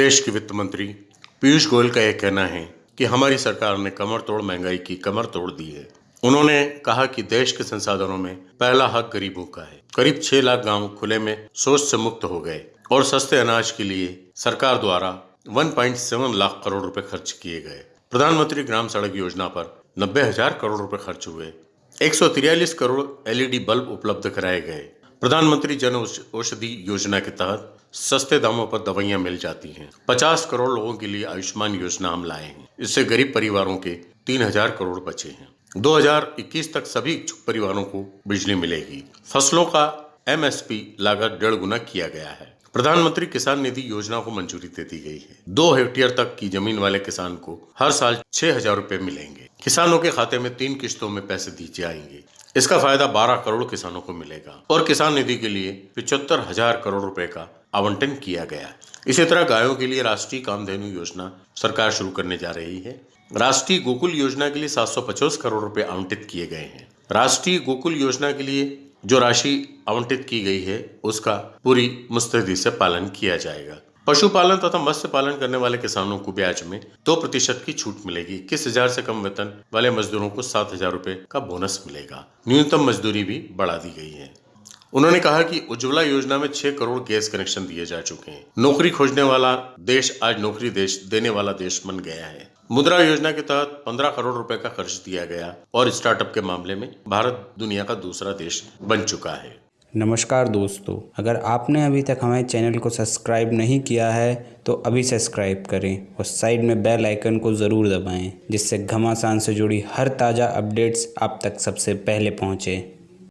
देश के वित्त मंत्री पीयूष गोयल का यह कहना है कि हमारी सरकार ने कमर तोड़ महँगाई की कमर तोड़ दी है। उन्होंने कहा कि देश के संसाधनों में पहला हक गरीबों का है। करीब छह लाख गाँव खुले में शोष से मुक्त हो गए और सस्ते अनाज के लिए सरकार द्वारा 1.7 लाख करोड़ रुपए खर्च किए गए। प्रधानमंत्री ग्राम सड़क योजना पर नब्बे हज़ार करोड़ रुपए खर्च हुए। एक करोड़ एलईडी बल्ब उपलब्ध कराए गए। प्रधानमंत्री जन औषधि योजना के तहत सस्ते दामों पर दवाइयाँ मिल जाती हैं। 50 करोड़ लोगों के लिए आयुष्मान योजना हम लाए हैं। इससे गरीब परिवारों के 3000 करोड़ बचे हैं। 2021 तक सभी इच्छुक परिवारों को बिजली मिलेगी। फ़सलों का एमएसपी लागत डेढ़ गुना किया गया है। प्रधानमंत्री किसान निधि योजना को मंजूरी दे दी गई है। दो हेक्टेयर तक की ज़मीन वाले किसान को हर साल छह हज़ार रूपए मिलेंगे। किसानों के खाते में तीन किस्तों में पैसे दी जाएँगे इसका फ़ायदा 12 करोड़ किसानों को मिलेगा। और किसान निधि के लिए पिछहत्तर हज़ार करोड़ रुपए का आवंटन किया गया। इसी तरह गायों के लिए राष्ट्रीय कामधेनु योजना सरकार शुरू करने जा रही है। राष्ट्रीय गोकुल योजना के लिए सात सौ पचास करोड़ रुपए आवंटित किए गए हैं। राष्ट्रीय गोकुल योजना के लिए जो राशि आवंटित की गई है, उसका पूरी मुस्तैदी से पालन किया जाएगा। पशुपालन तथा मत्स्य पालन करने वाले किसानों को ब्याज में दो प्रतिशत की छूट मिलेगी। इक्कीस हज़ार से कम वेतन वाले मजदूरों को सात हज़ार रूपए का बोनस मिलेगा। न्यूनतम मजदूरी भी बढ़ा दी गई है। उन्होंने कहा कि उज्ज्वला योजना में छह करोड़ गैस कनेक्शन दिए जा चुके हैं। नौकरी खोजने वाला देश आज नौकरी देश, देने वाला देश बन गया है। मुद्रा योजना के तहत 15 करोड़ रुपए का खर्च दिया गया और स्टार्टअप के मामले में भारत दुनिया का दूसरा देश बन चुका है। नमस्कार दोस्तों, अगर आपने अभी तक हमारे चैनल को सब्सक्राइब नहीं किया है तो अभी सब्सक्राइब करें और साइड में बेल आइकन को ज़रूर दबाएँ, जिससे घमासान से जुड़ी हर ताज़ा अपडेट्स आप तक सबसे पहले पहुँचें।